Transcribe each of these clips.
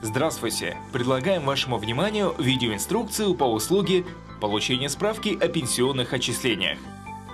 Здравствуйте! Предлагаем вашему вниманию видеоинструкцию по услуге получения справки о пенсионных отчислениях.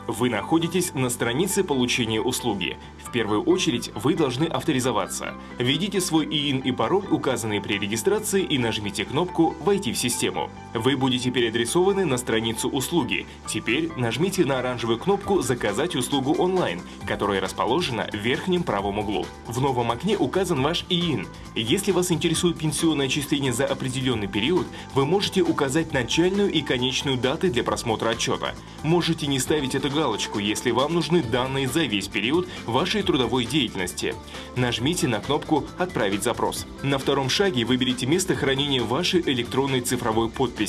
Вы находитесь на странице получения услуги. В первую очередь вы должны авторизоваться. Введите свой ИИН и пароль, указанные при регистрации, и нажмите кнопку «Войти в систему». Вы будете переадресованы на страницу услуги. Теперь нажмите на оранжевую кнопку «Заказать услугу онлайн», которая расположена в верхнем правом углу. В новом окне указан ваш ИИН. Если вас интересует пенсионное отчисление за определенный период, вы можете указать начальную и конечную даты для просмотра отчета. Можете не ставить это галочку, если вам нужны данные за весь период вашей трудовой деятельности. Нажмите на кнопку «Отправить запрос». На втором шаге выберите место хранения вашей электронной цифровой подписи.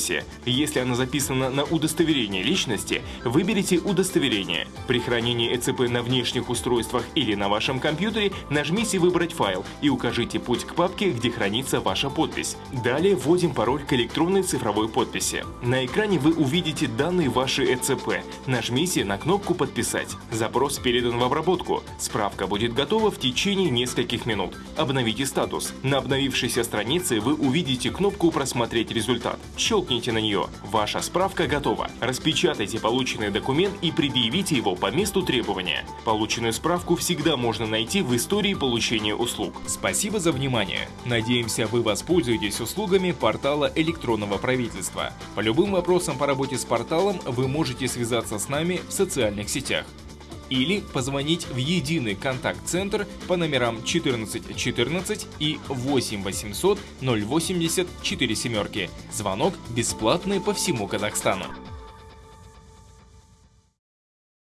Если она записана на удостоверение личности, выберите «Удостоверение». При хранении ЭЦП на внешних устройствах или на вашем компьютере нажмите «Выбрать файл» и укажите путь к папке, где хранится ваша подпись. Далее вводим пароль к электронной цифровой подписи. На экране вы увидите данные вашей ЭЦП. Нажмите на на кнопку «Подписать». Запрос передан в обработку. Справка будет готова в течение нескольких минут. Обновите статус. На обновившейся странице вы увидите кнопку «Просмотреть результат». Щелкните на нее. Ваша справка готова. Распечатайте полученный документ и предъявите его по месту требования. Полученную справку всегда можно найти в истории получения услуг. Спасибо за внимание. Надеемся, вы воспользуетесь услугами портала электронного правительства. По любым вопросам по работе с порталом вы можете связаться с нами в социальных сетях или позвонить в единый контакт-центр по номерам 14 14 и 8 800 080 4 семерки. Звонок бесплатный по всему Казахстану.